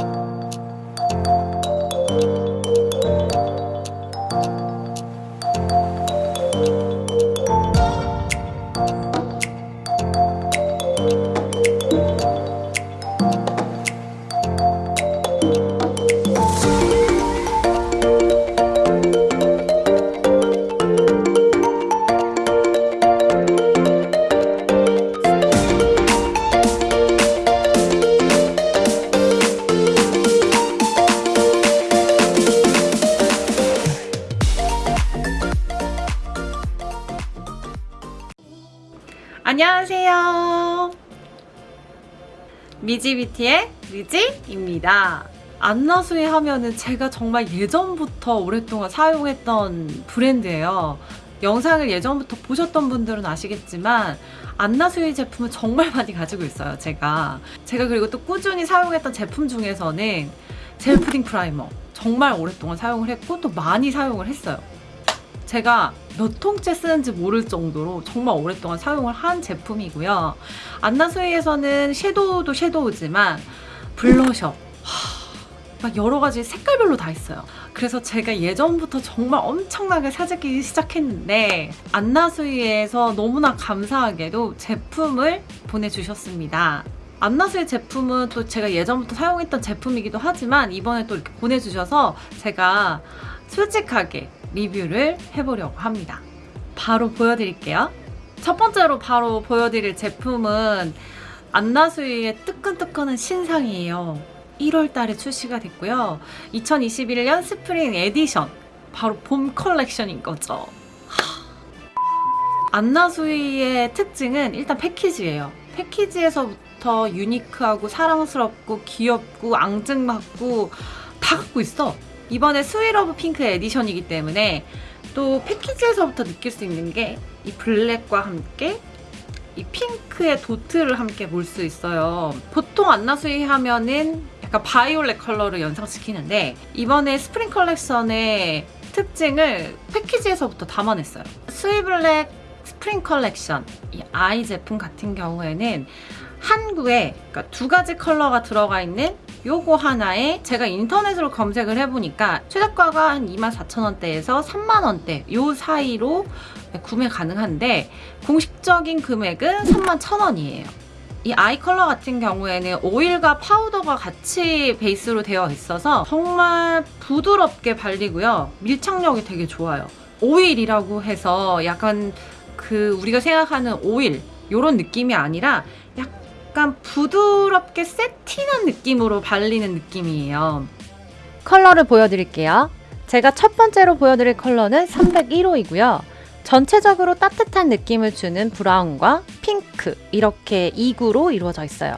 안녕 미지뷰티의 미지입니다. 안나수이 하면은 제가 정말 예전부터 오랫동안 사용했던 브랜드예요. 영상을 예전부터 보셨던 분들은 아시겠지만 안나수이 제품을 정말 많이 가지고 있어요. 제가 제가 그리고 또 꾸준히 사용했던 제품 중에서는 gel pudding primer 정말 오랫동안 사용을 했고 또 많이 사용을 했어요. 제가 몇 통째 쓰는지 모를 정도로 정말 오랫동안 사용을 한 제품이고요. 안나수이에서는 섀도우도 섀도우지만 블러셔 하, 막 여러 가지 색깔별로 다 있어요. 그래서 제가 예전부터 정말 엄청나게 사재기 시작했는데 안나수이에서 너무나 감사하게도 제품을 보내주셨습니다. 안나수의 제품은 또 제가 예전부터 사용했던 제품이기도 하지만 이번에 또 이렇게 보내주셔서 제가 솔직하게 리뷰를 해보려고 합니다. 바로 보여드릴게요. 첫 번째로 바로 보여드릴 제품은 안나수이의 뜨끈뜨끈한 신상이에요. 1월 달에 출시가 됐고요. 2021년 spring edition. 바로 봄 컬렉션인 거죠. 안나수이의 특징은 일단 패키지예요. 패키지에서부터 unique하고 사랑스럽고 귀엽고 앙증맞고 다 갖고 있어. 이번에 스위러브 핑크 edition이기 때문에 또 패키지에서부터 느낄 수 있는 게 이 블랙과 함께 이 핑크의 도트를 함께 볼 수 있어요. 보통 안나수이 하면은 약간 바이올렛 컬러를 연상시키는데 이번에 스프링 컬렉션의 특징을 패키지에서부터 담아냈어요. 스위블랙 스프링 컬렉션 이 eye 제품 같은 경우에는 한 구에 그러니까 두 가지 컬러가 들어가 있는 요거 하나에 제가 인터넷으로 검색을 해보니까 최저가가 한 24,000원대에서 3만원대 요 사이로 구매 가능한데 공식적인 금액은 31,000원이에요. 이 아이 컬러 같은 경우에는 오일과 파우더가 같이 베이스로 되어 있어서 정말 부드럽게 발리고요. 밀착력이 되게 좋아요. 오일이라고 해서 약간 그 우리가 생각하는 오일 요런 느낌이 아니라 약간 부드럽게 세팅한 느낌으로 발리는 느낌이에요. 컬러를 보여드릴게요. 제가 첫 번째로 보여드릴 컬러는 301호이고요. 전체적으로 따뜻한 느낌을 주는 브라운과 핑크 이렇게 2구로 이루어져 있어요.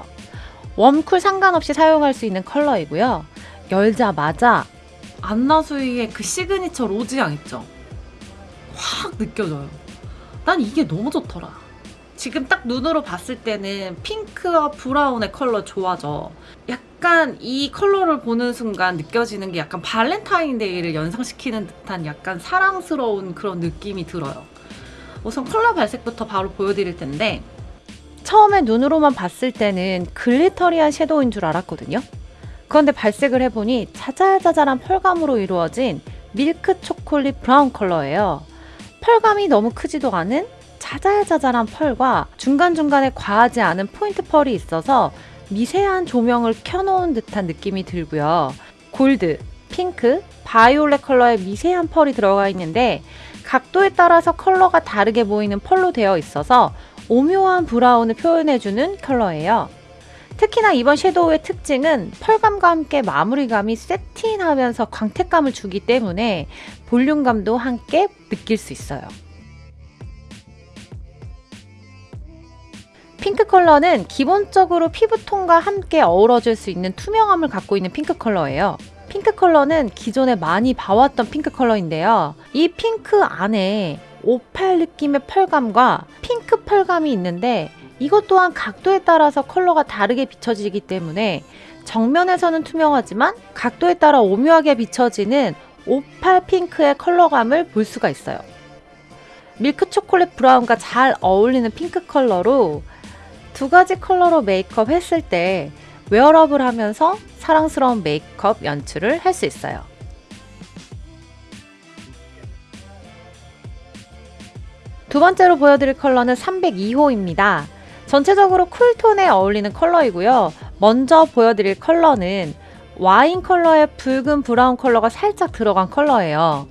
warm cool 상관없이 사용할 수 있는 컬러이고요. 열자마자 안나수이의 그 시그니처 로즈향 있죠? 확 느껴져요. 난 이게 너무 좋더라. 지금 딱 눈으로 봤을 때는 핑크와 브라운의 컬러 조화죠. 약간 이 컬러를 보는 순간 느껴지는 게 약간 발렌타인데이를 연상시키는 듯한 약간 사랑스러운 그런 느낌이 들어요. 우선 컬러 발색부터 바로 보여드릴 텐데 처음에 눈으로만 봤을 때는 glittery한 섀도우인 줄 알았거든요. 그런데 발색을 해보니 자잘자잘한 펄감으로 이루어진 밀크 초콜릿 브라운 컬러예요. 펄감이 너무 크지도 않은 자잘자잘한 펄과 중간중간에 과하지 않은 포인트 펄이 있어서 미세한 조명을 켜놓은 듯한 느낌이 들고요. 골드, 핑크, 바이올렛 컬러의 미세한 펄이 들어가 있는데 각도에 따라서 컬러가 다르게 보이는 펄로 되어 있어서 오묘한 브라운을 표현해주는 컬러예요. 특히나 이번 섀도우의 특징은 펄감과 함께 마무리감이 세팅하면서 광택감을 주기 때문에 볼륨감도 함께 느낄 수 있어요. 핑크 컬러는 기본적으로 피부톤과 함께 어우러질 수 있는 투명함을 갖고 있는 핑크 컬러예요. 핑크 컬러는 기존에 많이 봐왔던 핑크 컬러인데요. 이 핑크 안에 오팔 느낌의 펄감과 핑크 펄감이 있는데 이것 또한 각도에 따라서 컬러가 다르게 비춰지기 때문에 정면에서는 투명하지만 각도에 따라 오묘하게 비춰지는 오팔 핑크의 컬러감을 볼 수가 있어요. 밀크 초콜릿 브라운과 잘 어울리는 핑크 컬러로 두 가지 컬러로 메이크업 했을 때 웨어러블 하면서 사랑스러운 메이크업 연출을 할 수 있어요. 두 번째로 보여드릴 컬러는 302호입니다. 전체적으로 cool tone에 어울리는 컬러이고요. 먼저 보여드릴 컬러는 와인 컬러에 붉은 브라운 컬러가 살짝 들어간 컬러예요.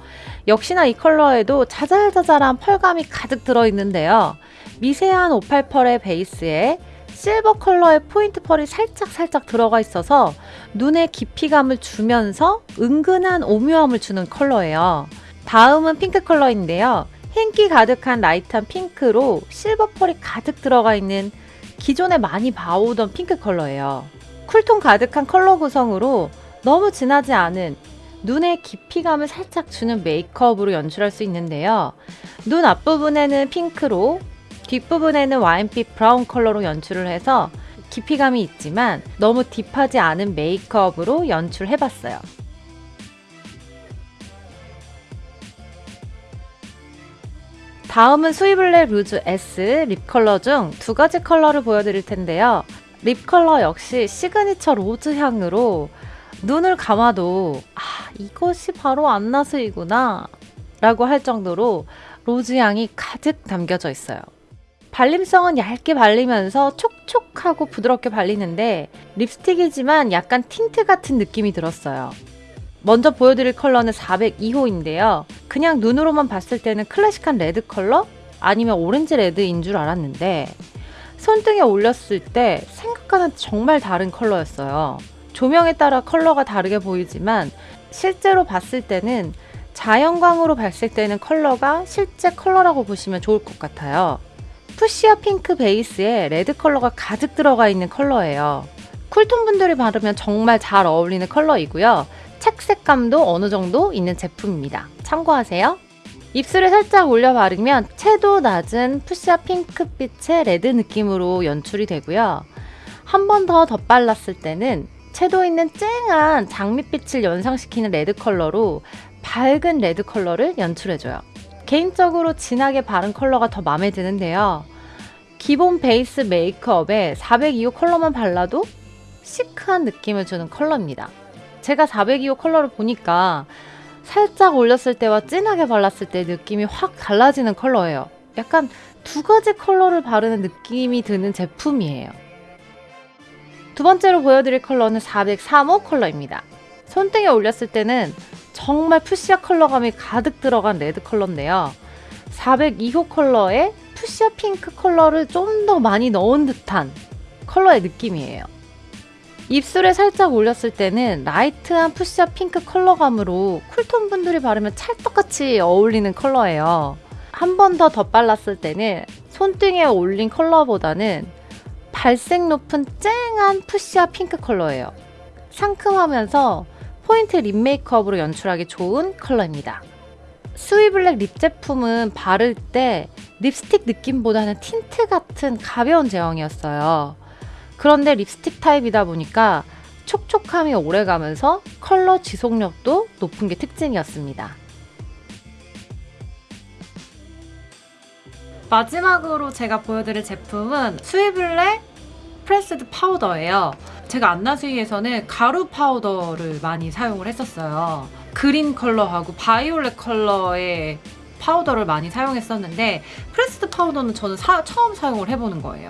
역시나 이 컬러에도 자잘자잘한 펄감이 가득 들어있는데요. 미세한 오팔 펄의 베이스에 실버 컬러의 포인트 펄이 살짝 살짝 들어가 있어서 눈에 깊이감을 주면서 은근한 오묘함을 주는 컬러예요. 다음은 핑크 컬러인데요. 흰기 가득한 light한 핑크로 실버 펄이 가득 들어가 있는 기존에 많이 봐오던 핑크 컬러예요. cool tone 가득한 컬러 구성으로 너무 진하지 않은 눈에 깊이감을 살짝 주는 메이크업으로 연출할 수 있는데요. 눈 앞부분에는 핑크로 뒷부분에는 와인빛 브라운 컬러로 연출을 해서 깊이감이 있지만 너무 deep하지 않은 메이크업으로 연출해봤어요. 다음은 수이 블랙 루즈 S 립 컬러 중 두 가지 컬러를 보여드릴 텐데요. 립 컬러 역시 시그니처 로즈 향으로 눈을 감아도 아 이것이 바로 안나수이구나 라고 할 정도로 로즈 향이 가득 담겨져 있어요. 발림성은 얇게 발리면서 촉촉하고 부드럽게 발리는데 립스틱이지만 약간 틴트 같은 느낌이 들었어요. 먼저 보여드릴 컬러는 402호인데요. 그냥 눈으로만 봤을 때는 클래식한 레드 컬러? 아니면 오렌지 레드인 줄 알았는데 손등에 올렸을 때 생각과는 정말 다른 컬러였어요. 조명에 따라 컬러가 다르게 보이지만 실제로 봤을 때는 자연광으로 발색되는 컬러가 실제 컬러라고 보시면 좋을 것 같아요. fuchsia 핑크 베이스에 레드 컬러가 가득 들어가 있는 컬러예요. cool tone 분들이 바르면 정말 잘 어울리는 컬러이고요. 착색감도 어느 정도 있는 제품입니다. 참고하세요. 입술에 살짝 올려 바르면 채도 낮은 fuchsia 핑크빛의 레드 느낌으로 연출이 되고요. 한 번 더 덧발랐을 때는 채도 있는 쨍한 장밋빛을 연상시키는 레드 컬러로 밝은 레드 컬러를 연출해줘요. 개인적으로 진하게 바른 컬러가 더 마음에 드는데요. 기본 베이스 메이크업에 402호 컬러만 발라도 시크한 느낌을 주는 컬러입니다. 제가 402호 컬러를 보니까 살짝 올렸을 때와 진하게 발랐을 때 느낌이 확 달라지는 컬러예요. 약간 두 가지 컬러를 바르는 느낌이 드는 제품이에요. 두 번째로 보여드릴 컬러는 403호 컬러입니다. 손등에 올렸을 때는 정말 fuchsia 컬러감이 가득 들어간 레드 컬러인데요. 402호 컬러에 fuchsia 핑크 컬러를 좀 더 많이 넣은 듯한 컬러의 느낌이에요. 입술에 살짝 올렸을 때는 light한 fuchsia 핑크 컬러감으로 cool tone 분들이 바르면 찰떡같이 어울리는 컬러예요. 한 번 더 덧발랐을 때는 손등에 올린 컬러보다는 발색 높은 쨍한 fuchsia 핑크 컬러예요. 상큼하면서 포인트 립 메이크업으로 연출하기 좋은 컬러입니다. 수이 블랙 립 제품은 바를 때 립스틱 느낌보다는 틴트 같은 가벼운 제형이었어요. 그런데 립스틱 타입이다 보니까 촉촉함이 오래가면서 컬러 지속력도 높은 게 특징이었습니다. 마지막으로 제가 보여드릴 제품은 수이블랙 pressed 파우더예요. 제가 안나수이에서는 가루 파우더를 많이 사용을 했었어요. 그린 컬러하고 바이올렛 컬러의 파우더를 많이 사용했었는데 pressed 파우더는 저는 사- 처음 사용을 해보는 거예요.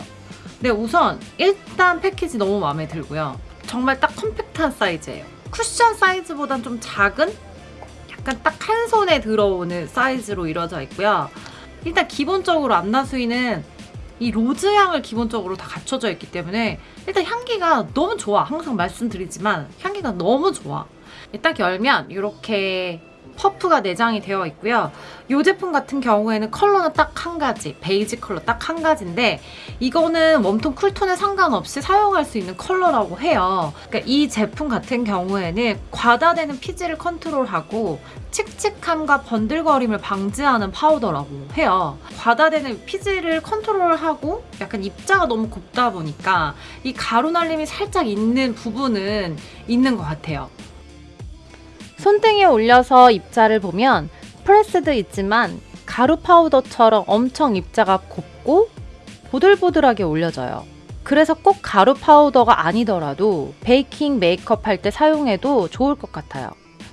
근데 우선 일단 패키지 너무 마음에 들고요. 정말 딱 compact한 사이즈예요. 쿠션 사이즈보단 좀 작은 약간 딱 한 손에 들어오는 사이즈로 이루어져 있고요. 일단 기본적으로 안나수이는 이 로즈 향을 기본적으로 다 갖춰져 있기 때문에 일단 향기가 너무 좋아. 항상 말씀드리지만 향기가 너무 좋아. 딱 열면 이렇게 퍼프가 내장이 되어 있고요. 이 제품 같은 경우에는 컬러는 딱 한 가지, 베이지 컬러 딱 한 가지인데 이거는 warm tone, cool tone에 상관없이 사용할 수 있는 컬러라고 해요. 그러니까 이 제품 같은 경우에는 과다되는 피지를 컨트롤하고 칙칙함과 번들거림을 방지하는 파우더라고 해요. 과다되는 피지를 컨트롤하고 약간 입자가 너무 곱다 보니까 이 가루 날림이 살짝 있는 부분은 있는 것 같아요. 손등에 올려서 입자를 보면 pressed 있지만 가루 파우더처럼 엄청 입자가 곱고 보들보들하게 올려져요. 그래서 꼭 가루 파우더가 아니더라도 베이킹 메이크업 할 때 사용해도 좋을 것 같아요.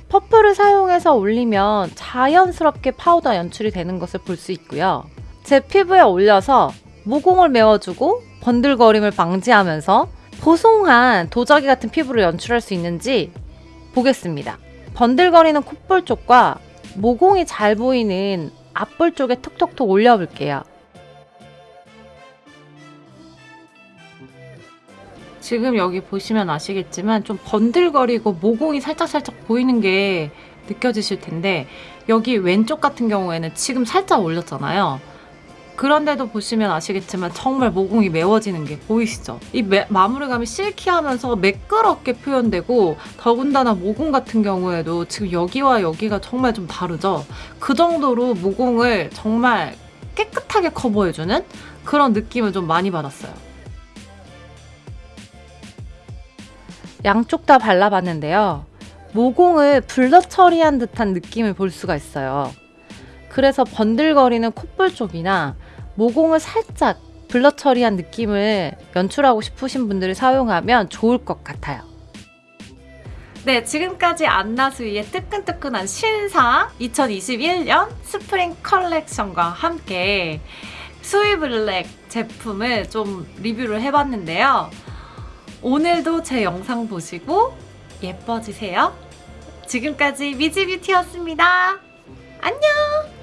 퍼프를 사용해서 올리면 자연스럽게 파우더 연출이 되는 것을 볼 수 있고요. 제 피부에 올려서 모공을 메워주고 번들거림을 방지하면서 보송한 도자기 같은 피부를 연출할 수 있는지 보겠습니다. 번들거리는 콧볼 쪽과 모공이 잘 보이는 앞볼 쪽에 톡톡톡 올려볼게요. 지금 여기 보시면 아시겠지만 좀 번들거리고 모공이 살짝살짝 보이는 게 느껴지실 텐데 여기 왼쪽 같은 경우에는 지금 살짝 올렸잖아요. 그런데도 보시면 아시겠지만 정말 모공이 메워지는 게 보이시죠? 이 매- 마무리감이 실키하면서 매끄럽게 표현되고 더군다나 모공 같은 경우에도 지금 여기와 여기가 정말 좀 다르죠? 그 정도로 모공을 정말 깨끗하게 커버해주는 그런 느낌을 좀 많이 받았어요. 양쪽 다 발라봤는데요. 모공을 blur 처리한 듯한 느낌을 볼 수가 있어요. 그래서 번들거리는 콧볼 쪽이나 모공을 살짝 blur 처리한 느낌을 연출하고 싶으신 분들이 사용하면 좋을 것 같아요. 네, 지금까지 안나수이의 뜨끈뜨끈한 신상 2021년 스프링 컬렉션과 함께 수이블랙 제품을 좀 리뷰를 해봤는데요. 오늘도 제 영상 보시고 예뻐지세요. 지금까지 미지뷰티였습니다. 안녕!